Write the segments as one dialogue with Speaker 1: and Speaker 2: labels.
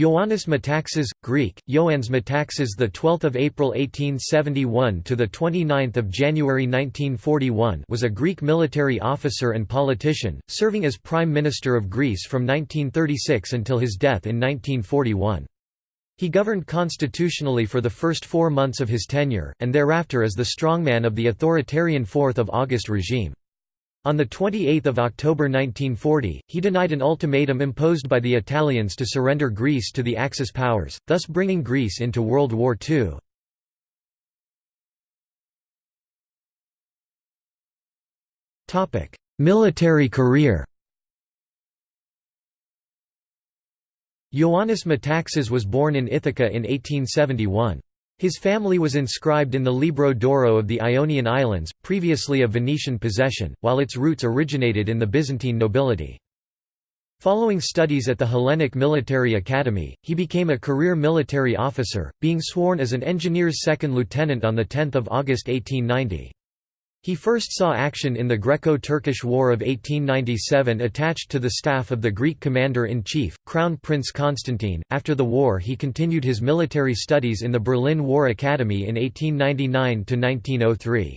Speaker 1: Ioannis Metaxas, Greek, Ioannes Metaxas, the 12th of April 1871 to the 29th of January 1941, was a Greek military officer and politician, serving as Prime Minister of Greece from 1936 until his death in 1941. He governed constitutionally for the first four months of his tenure, and thereafter as the strongman of the authoritarian 4th of August regime. On 28 October 1940, he denied an ultimatum imposed by the Italians to surrender Greece to the Axis powers, thus bringing Greece into World War II. Military career Ioannis Metaxas was born in Ithaca in 1871. His family was inscribed in the Libro d'Oro of the Ionian Islands, previously a Venetian possession, while its roots originated in the Byzantine nobility. Following studies at the Hellenic Military Academy, he became a career military officer, being sworn as an engineer's second lieutenant on 10 August 1890. He first saw action in the Greco-Turkish War of 1897 attached to the staff of the Greek commander-in-chief, Crown Prince Constantine. After the war he continued his military studies in the Berlin War Academy in 1899–1903.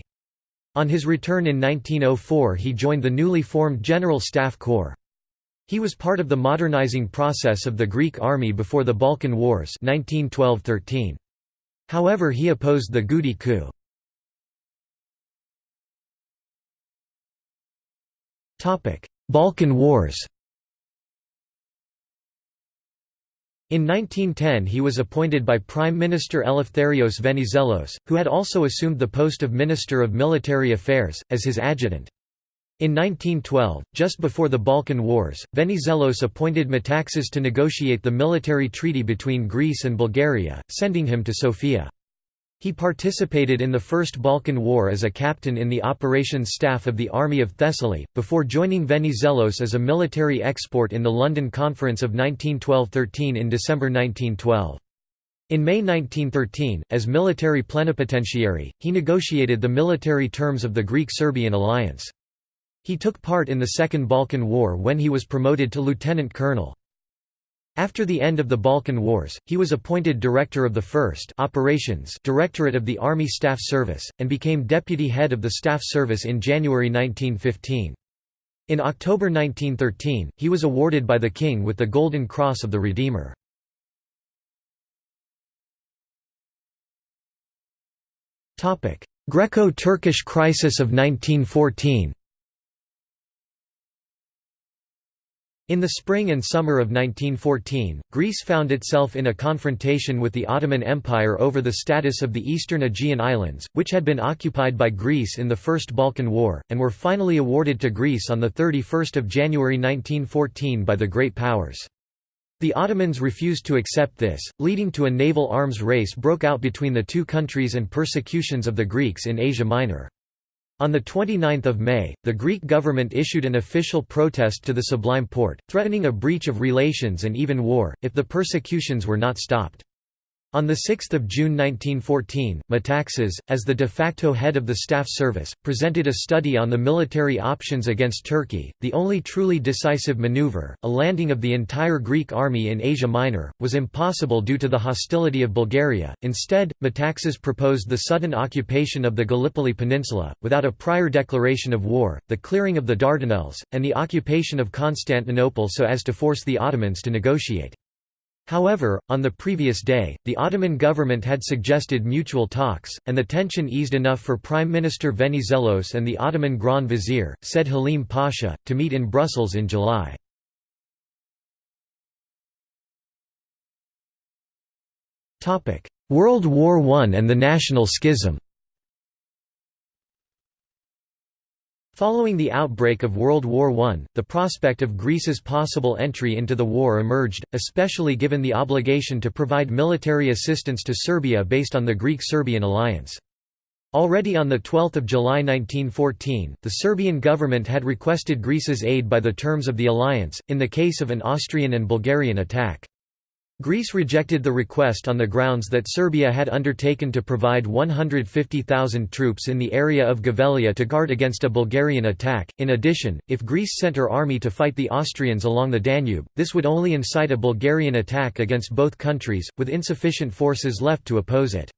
Speaker 1: On his return in 1904 he joined the newly formed General Staff Corps. He was part of the modernizing process of the Greek army before the Balkan Wars 1912–13. However he opposed the Goudi coup. Balkan Wars In 1910 he was appointed by Prime Minister Eleftherios Venizelos, who had also assumed the post of Minister of Military Affairs, as his adjutant. In 1912, just before the Balkan Wars, Venizelos appointed Metaxas to negotiate the military treaty between Greece and Bulgaria, sending him to Sofia. He participated in the First Balkan War as a captain in the operations staff of the Army of Thessaly, before joining Venizelos as a military export in the London Conference of 1912–13 in December 1912. In May 1913, as military plenipotentiary, he negotiated the military terms of the Greek-Serbian alliance. He took part in the Second Balkan War when he was promoted to lieutenant colonel. After the end of the Balkan Wars, he was appointed director of the 1st Operations Directorate of the Army Staff Service, and became deputy head of the Staff Service in January 1915. In October 1913, he was awarded by the King with the Golden Cross of the Redeemer. Greco-Turkish crisis of 1914 In the spring and summer of 1914, Greece found itself in a confrontation with the Ottoman Empire over the status of the eastern Aegean Islands, which had been occupied by Greece in the First Balkan War, and were finally awarded to Greece on 31 January 1914 by the Great Powers. The Ottomans refused to accept this, leading to a naval arms race broke out between the two countries and persecutions of the Greeks in Asia Minor. On 29 May, the Greek government issued an official protest to the Sublime Porte, threatening a breach of relations and even war, if the persecutions were not stopped. On 6 June 1914, Metaxas, as the de facto head of the Staff Service, presented a study on the military options against Turkey. The only truly decisive maneuver, a landing of the entire Greek army in Asia Minor, was impossible due to the hostility of Bulgaria. Instead, Metaxas proposed the sudden occupation of the Gallipoli Peninsula, without a prior declaration of war, the clearing of the Dardanelles, and the occupation of Constantinople so as to force the Ottomans to negotiate. However, on the previous day, the Ottoman government had suggested mutual talks, and the tension eased enough for Prime Minister Venizelos and the Ottoman Grand Vizier, Said Halim Pasha, to meet in Brussels in July. World War I and the National Schism Following the outbreak of World War I, the prospect of Greece's possible entry into the war emerged, especially given the obligation to provide military assistance to Serbia based on the Greek-Serbian alliance. Already on 12 July 1914, the Serbian government had requested Greece's aid by the terms of the alliance, in the case of an Austrian and Bulgarian attack. Greece rejected the request on the grounds that Serbia had undertaken to provide 150,000 troops in the area of Gevgelija to guard against a Bulgarian attack. In addition, if Greece sent her army to fight the Austrians along the Danube, this would only incite a Bulgarian attack against both countries, with insufficient forces left to oppose it.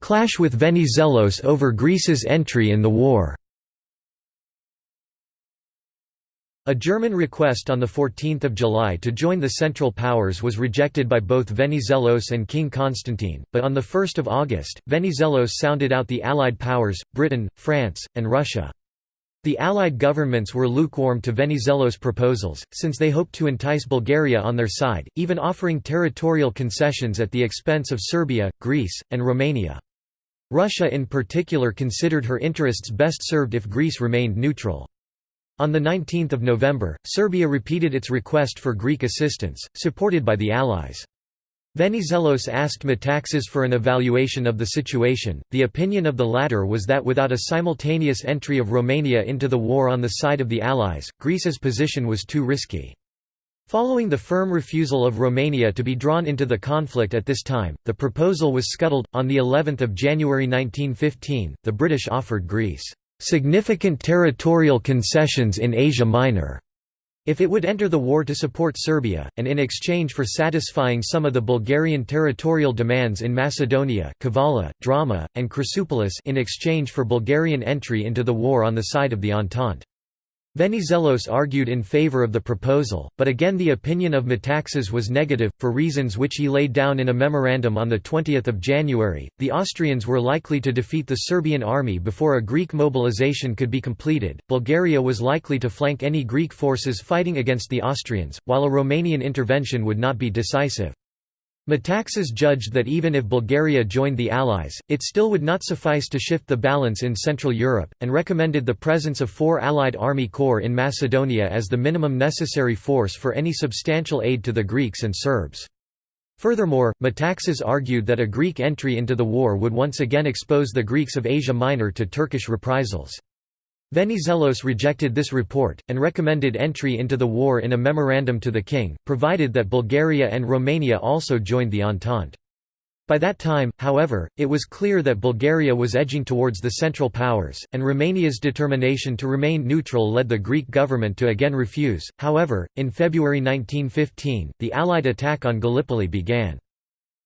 Speaker 1: Clash with Venizelos over Greece's entry in the war A German request on 14 July to join the Central Powers was rejected by both Venizelos and King Constantine, but on 1 August, Venizelos sounded out the Allied powers, Britain, France, and Russia. The Allied governments were lukewarm to Venizelos' proposals, since they hoped to entice Bulgaria on their side, even offering territorial concessions at the expense of Serbia, Greece, and Romania. Russia in particular considered her interests best served if Greece remained neutral. On 19 November, Serbia repeated its request for Greek assistance, supported by the Allies. Venizelos asked Metaxas for an evaluation of the situation. The opinion of the latter was that without a simultaneous entry of Romania into the war on the side of the Allies, Greece's position was too risky. Following the firm refusal of Romania to be drawn into the conflict at this time, the proposal was scuttled. On the 11th of January 1915, the British offered Greece significant territorial concessions in Asia Minor if it would enter the war to support Serbia, and in exchange for satisfying some of the Bulgarian territorial demands in Macedonia Kavala, Drama, and Chrysopolis in exchange for Bulgarian entry into the war on the side of the Entente. Venizelos argued in favor of the proposal, but again the opinion of Metaxas was negative, for reasons which he laid down in a memorandum on 20 January. The Austrians were likely to defeat the Serbian army before a Greek mobilization could be completed. Bulgaria was likely to flank any Greek forces fighting against the Austrians, while a Romanian intervention would not be decisive. Metaxas judged that even if Bulgaria joined the Allies, it still would not suffice to shift the balance in Central Europe, and recommended the presence of four Allied army corps in Macedonia as the minimum necessary force for any substantial aid to the Greeks and Serbs. Furthermore, Metaxas argued that a Greek entry into the war would once again expose the Greeks of Asia Minor to Turkish reprisals. Venizelos rejected this report, and recommended entry into the war in a memorandum to the king, provided that Bulgaria and Romania also joined the Entente. By that time, however, it was clear that Bulgaria was edging towards the Central Powers, and Romania's determination to remain neutral led the Greek government to again refuse. However, in February 1915, the Allied attack on Gallipoli began.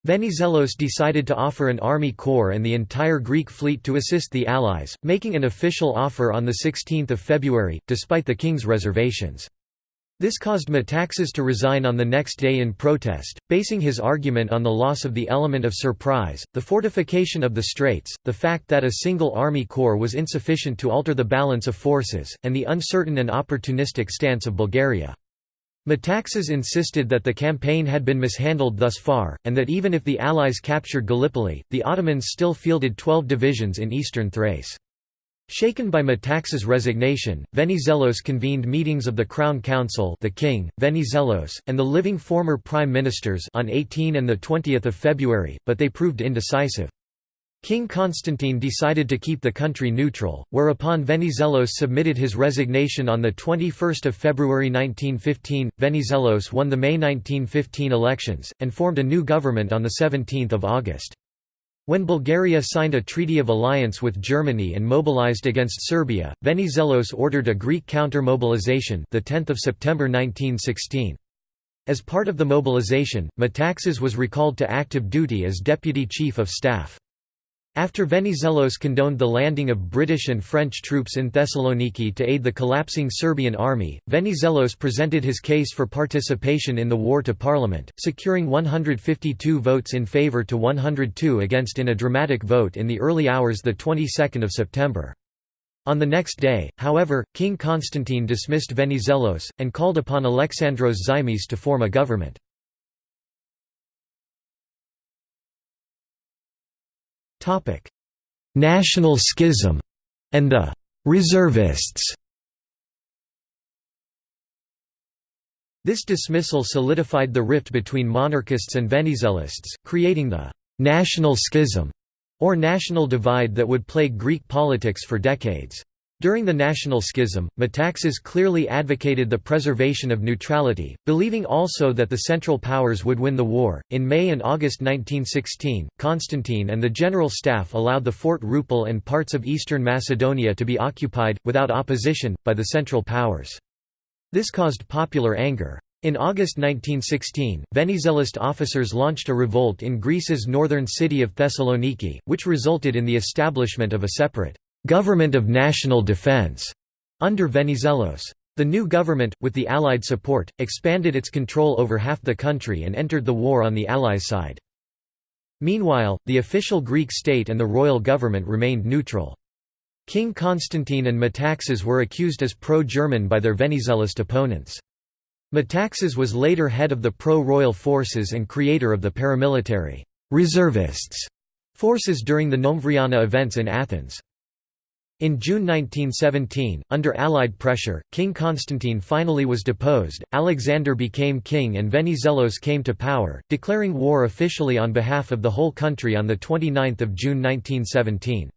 Speaker 1: Venizelos decided to offer an army corps and the entire Greek fleet to assist the Allies, making an official offer on 16 February, despite the king's reservations. This caused Metaxas to resign on the next day in protest, basing his argument on the loss of the element of surprise, the fortification of the straits, the fact that a single army corps was insufficient to alter the balance of forces, and the uncertain and opportunistic stance of Bulgaria. Metaxas insisted that the campaign had been mishandled thus far, and that even if the Allies captured Gallipoli, the Ottomans still fielded 12 divisions in eastern Thrace. Shaken by Metaxas' resignation, Venizelos convened meetings of the Crown Council the King, Venizelos, and the living former Prime Ministers on 18 and 20 February, but they proved indecisive. King Constantine decided to keep the country neutral, whereupon Venizelos submitted his resignation on 21 February 1915. Venizelos won the May 1915 elections, and formed a new government on 17 August. When Bulgaria signed a treaty of alliance with Germany and mobilized against Serbia, Venizelos ordered a Greek counter-mobilization the 10th of September 1916. As part of the mobilization, Metaxas was recalled to active duty as deputy chief of staff. After Venizelos condoned the landing of British and French troops in Thessaloniki to aid the collapsing Serbian army, Venizelos presented his case for participation in the war to parliament, securing 152 votes in favour to 102 against in a dramatic vote in the early hours the 22nd of September. On the next day, however, King Constantine dismissed Venizelos, and called upon Alexandros Zaimis to form a government. Topic: National Schism and the reservists. This dismissal solidified the rift between monarchists and Venizelists, creating the national schism or national divide that would plague Greek politics for decades. During the National Schism, Metaxas clearly advocated the preservation of neutrality, believing also that the Central Powers would win the war. In May and August 1916, Constantine and the General Staff allowed the Fort Rupel and parts of eastern Macedonia to be occupied, without opposition, by the Central Powers. This caused popular anger. In August 1916, Venizelist officers launched a revolt in Greece's northern city of Thessaloniki, which resulted in the establishment of a separate Government of National Defense under Venizelos. The new government, with the Allied support, expanded its control over half the country and entered the war on the Allies' side. Meanwhile, the official Greek state and the royal government remained neutral. King Constantine and Metaxas were accused as pro-German by their Venizelist opponents. Metaxas was later head of the pro-royal forces and creator of the paramilitary reservists forces during the Nomvriana events in Athens. In June 1917, under Allied pressure, King Constantine finally was deposed, Alexander became king and Venizelos came to power, declaring war officially on behalf of the whole country on 29 June 1917.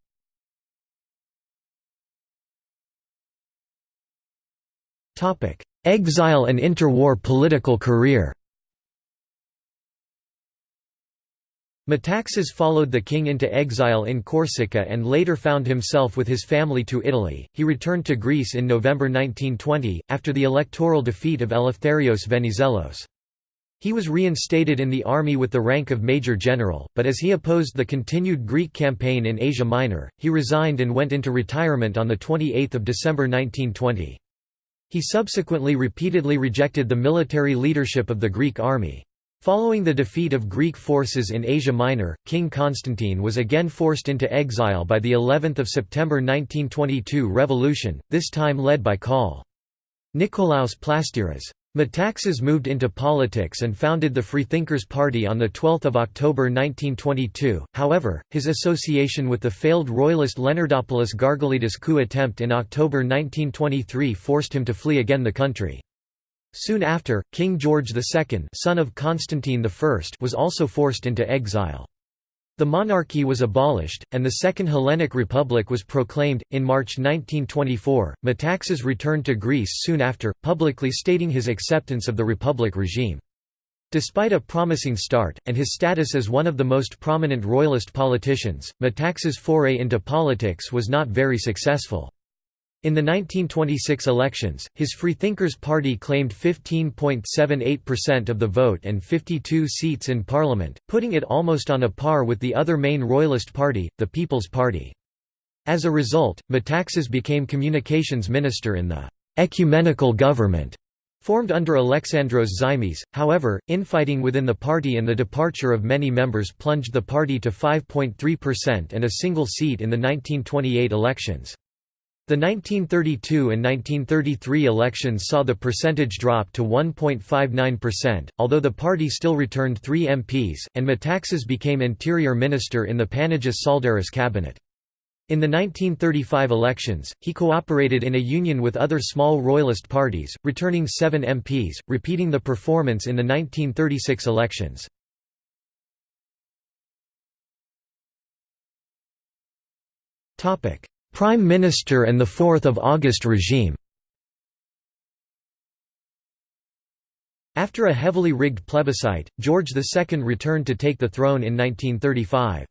Speaker 1: Exile and interwar political career Metaxas followed the king into exile in Corsica and later found himself with his family to Italy. He returned to Greece in November 1920, after the electoral defeat of Eleftherios Venizelos. He was reinstated in the army with the rank of major general, but as he opposed the continued Greek campaign in Asia Minor, he resigned and went into retirement on 28 December 1920. He subsequently repeatedly rejected the military leadership of the Greek army. Following the defeat of Greek forces in Asia Minor, King Constantine was again forced into exile by the 11th of September 1922 revolution, this time led by Col. Nikolaos Plastiras. Metaxas moved into politics and founded the Freethinkers Party on 12 October 1922, however, his association with the failed royalist Leonardopoulos Gargalidis coup attempt in October 1923 forced him to flee again the country. Soon after, King George II son of Constantine I was also forced into exile. The monarchy was abolished, and the Second Hellenic Republic was proclaimed. In March 1924, Metaxas returned to Greece soon after, publicly stating his acceptance of the Republic regime. Despite a promising start, and his status as one of the most prominent royalist politicians, Metaxas' foray into politics was not very successful. In the 1926 elections, his Freethinkers Party claimed 15.78% of the vote and 52 seats in parliament, putting it almost on a par with the other main royalist party, the People's Party. As a result, Metaxas became communications minister in the «ecumenical government» formed under Alexandros Zaimis. However, infighting within the party and the departure of many members plunged the party to 5.3% and a single seat in the 1928 elections. The 1932 and 1933 elections saw the percentage drop to 1.59%, although the party still returned three MPs, and Metaxas became interior minister in the Panagis Tsaldaris cabinet. In the 1935 elections, he cooperated in a union with other small royalist parties, returning seven MPs, repeating the performance in the 1936 elections. Topic Prime Minister and the 4th of August regime After a heavily rigged plebiscite, George II returned to take the throne in 1935.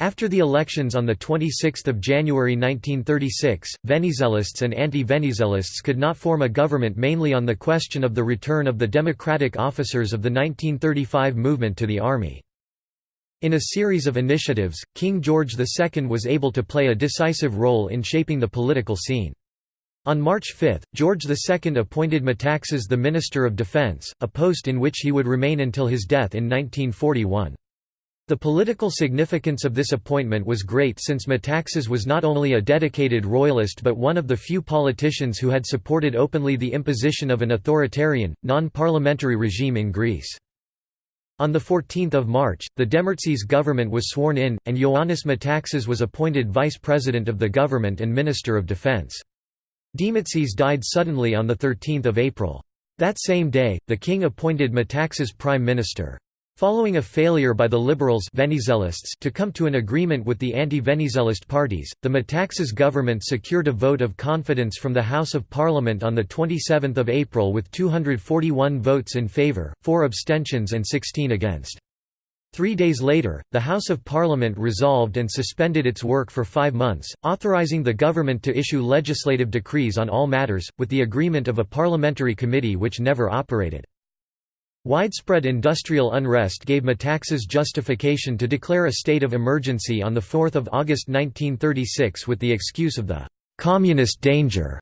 Speaker 1: After the elections on 26 January 1936, Venizelists and anti-Venizelists could not form a government mainly on the question of the return of the democratic officers of the 1935 movement to the army. In a series of initiatives, King George II was able to play a decisive role in shaping the political scene. On March 5, George II appointed Metaxas the Minister of Defence, a post in which he would remain until his death in 1941. The political significance of this appointment was great since Metaxas was not only a dedicated royalist but one of the few politicians who had supported openly the imposition of an authoritarian, non-parliamentary regime in Greece. On 14 March, the Demertzis government was sworn in, and Ioannis Metaxas was appointed vice president of the government and minister of defense. Demertzis died suddenly on 13 April. That same day, the king appointed Metaxas prime minister. Following a failure by the liberals to come to an agreement with the anti-Venizelist parties, the Metaxas government secured a vote of confidence from the House of Parliament on 27 April with 241 votes in favour, 4 abstentions and 16 against. Three days later, the House of Parliament resolved and suspended its work for five months, authorising the government to issue legislative decrees on all matters, with the agreement of a parliamentary committee which never operated. Widespread industrial unrest gave Metaxas justification to declare a state of emergency on 4 August 1936 with the excuse of the «communist danger».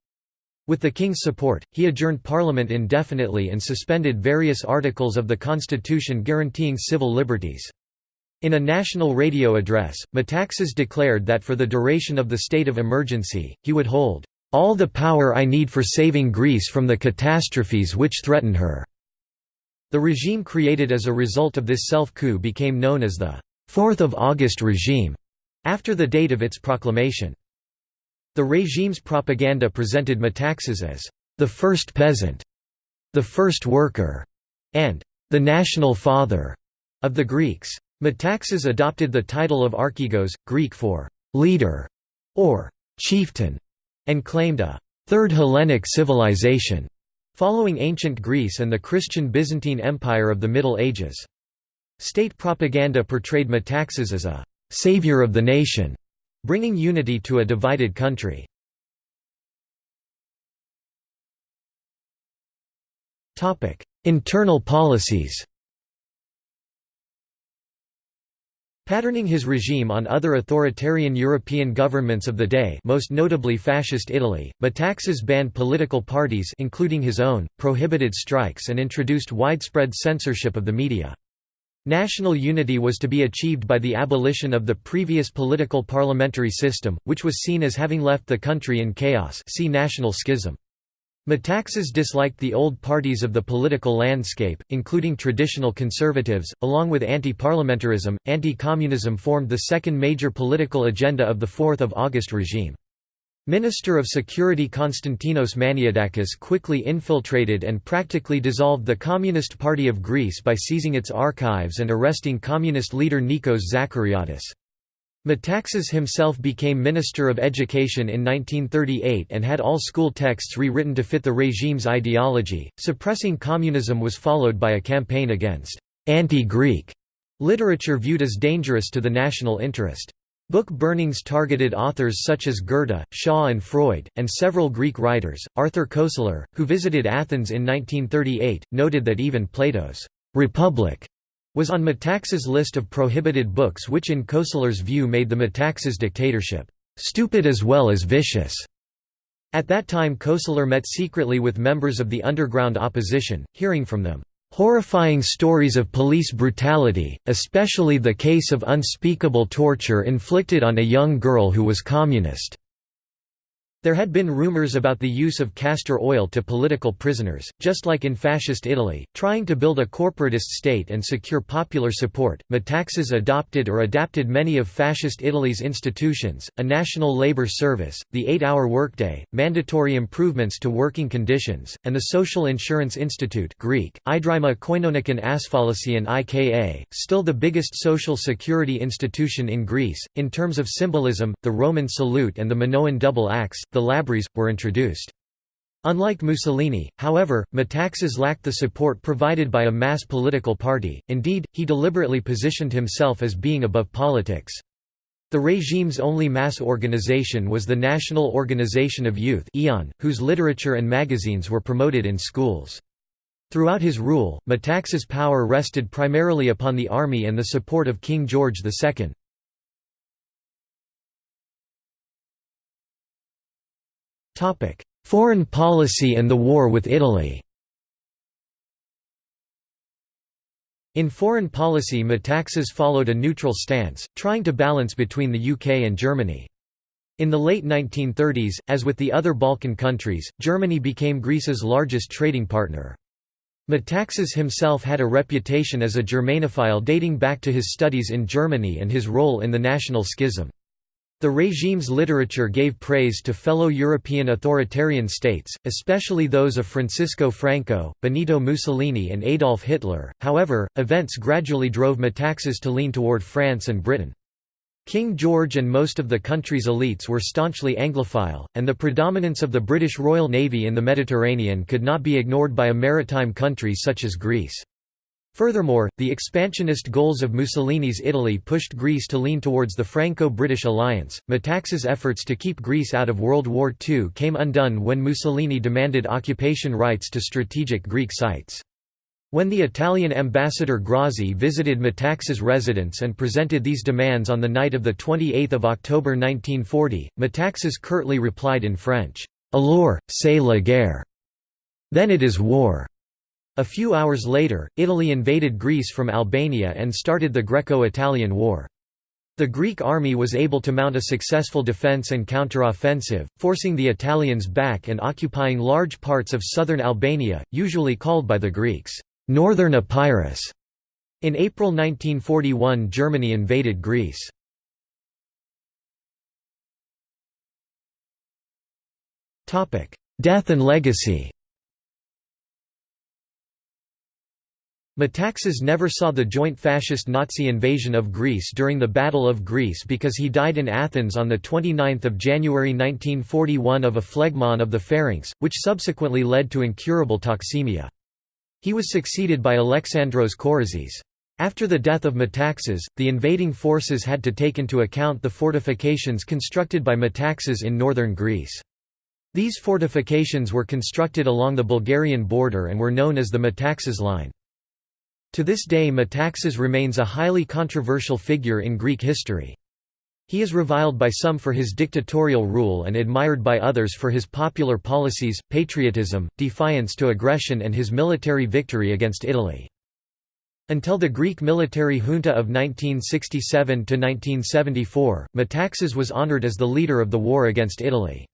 Speaker 1: With the king's support, he adjourned parliament indefinitely and suspended various articles of the constitution guaranteeing civil liberties. In a national radio address, Metaxas declared that for the duration of the state of emergency, he would hold all the power I need for saving Greece from the catastrophes which threaten her. The regime created as a result of this self-coup became known as the 4th of August regime, after the date of its proclamation. The regime's propaganda presented Metaxas as the first peasant, the first worker, and the national father of the Greeks. Metaxas adopted the title of archegos, Greek for leader or chieftain, and claimed a third Hellenic civilization following ancient Greece and the Christian Byzantine Empire of the Middle Ages. State propaganda portrayed Metaxas as a «savior of the nation», bringing unity to a divided country. Internal policies Patterning his regime on other authoritarian European governments of the day most notably Fascist Italy, Metaxas banned political parties including his own, prohibited strikes and introduced widespread censorship of the media. National unity was to be achieved by the abolition of the previous political parliamentary system, which was seen as having left the country in chaos see national schism. Metaxas disliked the old parties of the political landscape, including traditional conservatives, along with anti-parliamentarism, anti-communism formed the second major political agenda of the 4th of August regime. Minister of Security Konstantinos Maniadakis quickly infiltrated and practically dissolved the Communist Party of Greece by seizing its archives and arresting communist leader Nikos Zachariadis. Metaxas himself became Minister of Education in 1938 and had all school texts rewritten to fit the regime's ideology. Suppressing communism was followed by a campaign against anti-Greek literature viewed as dangerous to the national interest. Book burnings targeted authors such as Goethe, Shaw, and Freud, and several Greek writers. Arthur Koestler, who visited Athens in 1938, noted that even Plato's Republic was on Metaxas' list of prohibited books which in Koestler's view made the Metaxas dictatorship, "...stupid as well as vicious." At that time Koestler met secretly with members of the underground opposition, hearing from them, "...horrifying stories of police brutality, especially the case of unspeakable torture inflicted on a young girl who was communist." There had been rumors about the use of castor oil to political prisoners, just like in Fascist Italy, trying to build a corporatist state and secure popular support. Metaxas adopted or adapted many of Fascist Italy's institutions, a national labor service, the eight-hour workday, mandatory improvements to working conditions, and the Social Insurance Institute Greek, Idrima Koinonikon Asfalisian IKA, still the biggest social security institution in Greece. In terms of symbolism, the Roman salute and the Minoan double axe, the Labrys, were introduced. Unlike Mussolini, however, Metaxas lacked the support provided by a mass political party, indeed, he deliberately positioned himself as being above politics. The regime's only mass organization was the National Organization of Youth whose literature and magazines were promoted in schools. Throughout his rule, Metaxas' power rested primarily upon the army and the support of King George II. Topic: Foreign policy and the war with Italy. In foreign policy Metaxas followed a neutral stance, trying to balance between the UK and Germany. In the late 1930s, as with the other Balkan countries, Germany became Greece's largest trading partner. Metaxas himself had a reputation as a Germanophile dating back to his studies in Germany and his role in the national schism. The regime's literature gave praise to fellow European authoritarian states, especially those of Francisco Franco, Benito Mussolini and Adolf Hitler, however, events gradually drove Metaxas to lean toward France and Britain. King George and most of the country's elites were staunchly Anglophile, and the predominance of the British Royal Navy in the Mediterranean could not be ignored by a maritime country such as Greece. Furthermore, the expansionist goals of Mussolini's Italy pushed Greece to lean towards the Franco-British alliance. Metaxas' efforts to keep Greece out of World War II came undone when Mussolini demanded occupation rights to strategic Greek sites. When the Italian ambassador Grazzi visited Metaxas' residence and presented these demands on the night of 28 October 1940, Metaxas curtly replied in French, Alors, c'est la guerre. Then it is war. A few hours later, Italy invaded Greece from Albania and started the Greco-Italian War. The Greek army was able to mount a successful defence and counter-offensive, forcing the Italians back and occupying large parts of southern Albania, usually called by the Greeks, Northern Epirus. In April 1941 Germany invaded Greece. Death and legacy Metaxas never saw the joint fascist Nazi invasion of Greece during the Battle of Greece because he died in Athens on 29 January 1941 of a phlegmon of the pharynx, which subsequently led to incurable toxemia. He was succeeded by Alexandros Korizis. After the death of Metaxas, the invading forces had to take into account the fortifications constructed by Metaxas in northern Greece. These fortifications were constructed along the Bulgarian border and were known as the Metaxas Line. To this day Metaxas remains a highly controversial figure in Greek history. He is reviled by some for his dictatorial rule and admired by others for his popular policies, patriotism, defiance to aggression and his military victory against Italy. Until the Greek military junta of 1967–1974, Metaxas was honored as the leader of the war against Italy.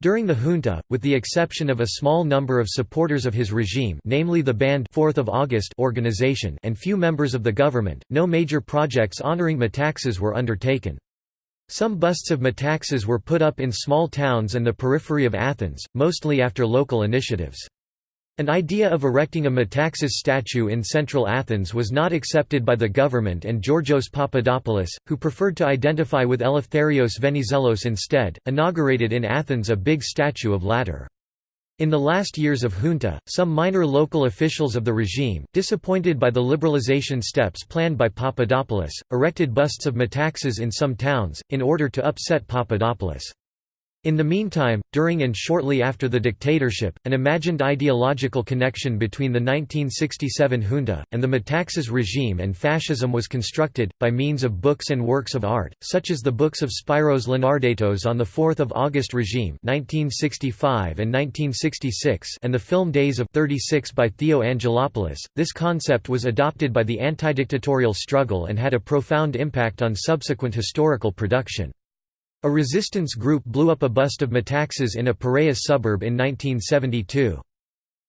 Speaker 1: During the junta, with the exception of a small number of supporters of his regime namely the banned 4th of August organization and few members of the government, no major projects honoring Metaxas were undertaken. Some busts of Metaxas were put up in small towns and the periphery of Athens, mostly after local initiatives. An idea of erecting a Metaxas statue in central Athens was not accepted by the government and Georgios Papadopoulos, who preferred to identify with Eleftherios Venizelos instead, inaugurated in Athens a big statue of latter. In the last years of junta, some minor local officials of the regime, disappointed by the liberalization steps planned by Papadopoulos, erected busts of Metaxas in some towns, in order to upset Papadopoulos. In the meantime, during and shortly after the dictatorship, an imagined ideological connection between the 1967 junta, and the Metaxas regime and fascism was constructed, by means of books and works of art, such as the books of Spyros Linardatos on the 4 August regime 1965 and 1966 and the film Days of 36 by Theo Angelopoulos. This concept was adopted by the anti-dictatorial struggle and had a profound impact on subsequent historical production. A resistance group blew up a bust of Metaxas in a Piraeus suburb in 1972.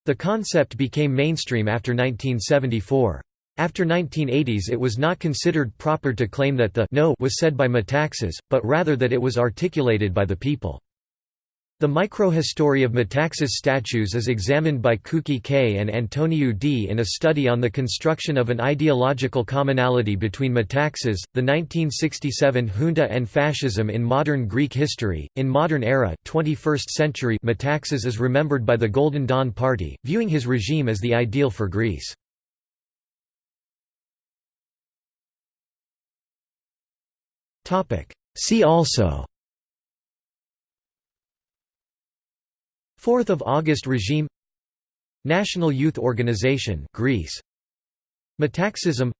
Speaker 1: The concept became mainstream after 1974. After 1980s it was not considered proper to claim that the no was said by Metaxas, but rather that it was articulated by the people. The microhistory of Metaxas statues is examined by Kuki K. and Antoniou D. in a study on the construction of an ideological commonality between Metaxas, the 1967 junta and fascism in modern Greek history. In modern era, 21st century, Metaxas is remembered by the Golden Dawn Party, viewing his regime as the ideal for Greece. See also 4th of August regime. National Youth Organization Greece. Metaxism.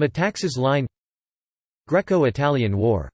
Speaker 1: Metaxas Line. Greco-Italian War